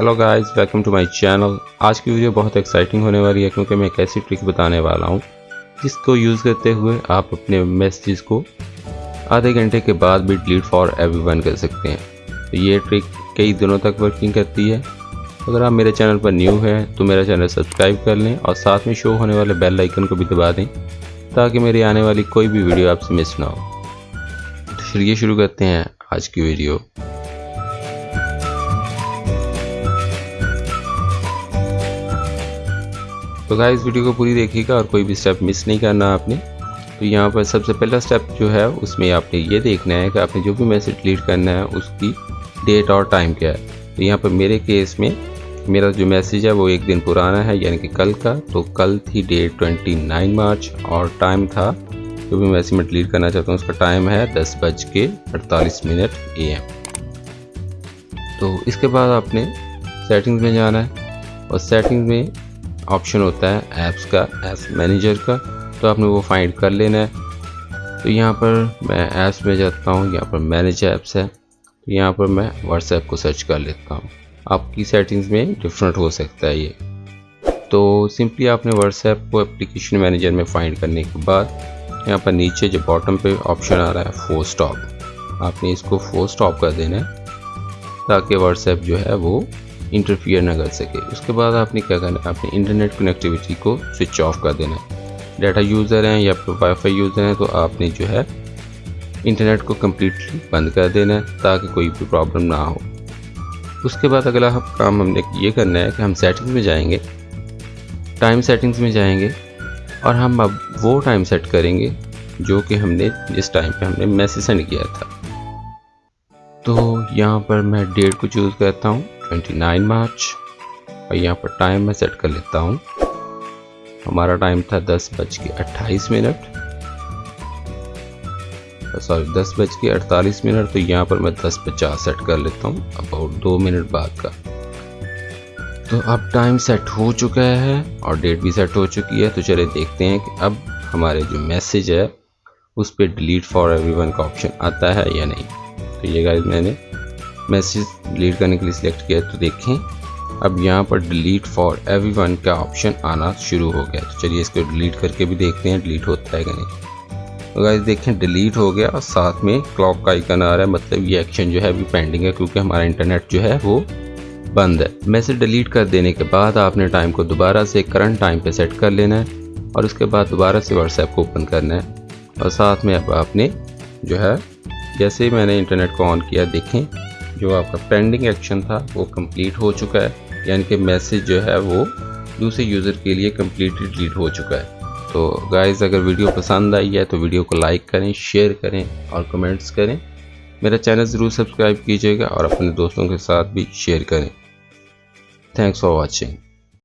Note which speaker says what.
Speaker 1: Hello guys welcome to my channel آج کی video بہت ایکسائٹنگ ہونے والی ہے کیونکہ میں ایک ایسی ٹرک بتانے والا ہوں جس کو یوز کرتے ہوئے آپ اپنے میسیجز کو آدھے گھنٹے کے بعد بھی ڈیلیٹ فار ایوری ون کر سکتے ہیں. تو یہ ٹرک کئی دنوں تک ورکنگ کرتی ہے. اگر آپ میرے چینل پر نیو ہیں تو میرا چینل سبسکرائب کر لیں اور ساتھ میں شو ہونے والے بیل آئیکن کو بھی دبا دیں تاکہ میری آنے والی کوئی بھی ویڈیو آپ سے مس نہ ہو. تو چلیے شروع کرتے ہیں آج کی ویڈیو تو گائز ویڈیو کو پوری دیکھیے گا اور کوئی بھی سٹیپ مس نہیں کرنا آپ نے۔ تو یہاں پر سب سے پہلا سٹیپ جو ہے، اس میں آپ نے یہ دیکھنا ہے کہ آپ نے جو بھی میسج ڈیلیٹ کرنا ہے، اس کی ڈیٹ اور ٹائم کیا ہے۔ تو یہاں پر میرے کیس میں میرا جو میسیج ہے، وہ ایک دن پرانا ہے یعنی کہ کل کا۔ تو کل تھی ڈیٹ 29 مارچ اور ٹائم تھا۔ جو بھی میسیج میں ڈیلیٹ کرنا چاہتا ہوں، اس کا ٹائم ہے دس بج کے اڑتالیس منٹ اے ایم۔ تو اس کے بعد آپ نے سیٹنگز میں جانا ہے۔ اور سیٹنگز میں آپشن ہوتا ہے ایپس کا ایپس مینیجر کا، تو آپ نے وہ فائنڈ کر لینا ہے. تو یہاں پر میں ایپس میں جاتا ہوں، یہاں پر مینیج ایپس ہے. تو یہاں پر میں واٹس ایپ کو سرچ کر لیتا ہوں. آپ کی سیٹنگز میں ڈفرینٹ ہو سکتا ہے یہ. تو سمپلی آپ نے واٹس ایپ کو اپلیکیشن مینیجر میں فائنڈ کرنے کے بعد یہاں پر نیچے جو باٹم پہ آپشن آ رہا ہے فور سٹاپ آپ نے اس کو فور سٹاپ کر دینا ہے تاکہ واٹس ایپ جو ہے وہ انٹرفیئر نہ کر سکے۔ اس کے بعد آپ نے کیا کرنا ہے؟ اپنے انٹرنیٹ کنیکٹیوٹی کو سوئچ آف کر دینا ہے۔ ڈیٹا یوزر ہیں یا پھر وائی فائی یوزر ہیں تو آپ نے جو ہے انٹرنیٹ کو کمپلیٹلی بند کر دینا ہے تاکہ کوئی بھی پرابلم نہ ہو۔ اس کے بعد اگلا کام ہم نے یہ کرنا ہے کہ ہم سیٹنگز میں جائیں گے۔ ٹائم سیٹنگز میں جائیں گے اور ہم اب وہ ٹائم سیٹ کریں گے جو کہ ہم نے جس ٹائم پہ ہم نے میسیج سینڈ کیا تھا۔ تو یہاں پر میں ڈیٹ کو چوز کرتا ہوں۔ 29 مارچ۔ اور یہاں پر ٹائم میں سیٹ کر لیتا ہوں۔ ہمارا ٹائم تھا دس بج کے اٹھائیس منٹ۔ سوری، دس بج کے اڑتالیس منٹ، تو یہاں پر میں دس پچاس سیٹ کر لیتا ہوں۔ اباؤٹ دو منٹ بعد کا۔ تو اب ٹائم سیٹ ہو چکا ہے اور ڈیٹ بھی سیٹ ہو چکی ہے۔ تو چلے دیکھتے ہیں کہ اب ہمارے جو میسیج ہے، اس پہ ڈیلیٹ فار ایوری ون کا آپشن آتا ہے یا نہیں۔ تو یہ گائز میں نے میسیج ڈیلیٹ کرنے کے لیے سلیکٹ کیا تو دیکھیں۔ اب یہاں پر ڈیلیٹ فار ایوری ون کا آپشن آنا شروع ہو گیا تو چلیے اس کو ڈیلیٹ کر کے بھی دیکھتے ہیں ڈیلیٹ ہوتا ہے کہ نہیں۔ تو گائز دیکھیں ڈیلیٹ ہو گیا اور ساتھ میں کلاک کا آئیکن آ رہا ہے۔ مطلب یہ ایکشن جو ہے ابھی پینڈنگ ہے کیونکہ ہمارا انٹرنیٹ جو ہے وہ بند ہے۔ میسیج ڈیلیٹ کر دینے کے بعد آپ نے ٹائم کو دوبارہ سے کرنٹ ٹائم پہ سیٹ کر لینا ہے اور اس کے بعد دوبارہ سے واٹس ایپ کو اوپن کرنا ہے۔ اور ساتھ میں اب آپ نے جو ہے، جیسے ہی میں نے انٹرنیٹ کو آن کیا، دیکھیں۔ جو آپ کا پینڈنگ ایکشن تھا، وہ کمپلیٹ ہو چکا ہے. یعنی کہ میسیج جو ہے وہ دوسرے یوزر کے لیے کمپلیٹلی ڈیلیٹ ہو چکا ہے. تو گائز اگر ویڈیو پسند آئی ہے تو ویڈیو کو لائک کریں شیئر کریں اور کمنٹس کریں. میرا چینل ضرور سبسکرائب کیجیے گا اور اپنے دوستوں کے ساتھ بھی شیئر کریں. Thanks for watching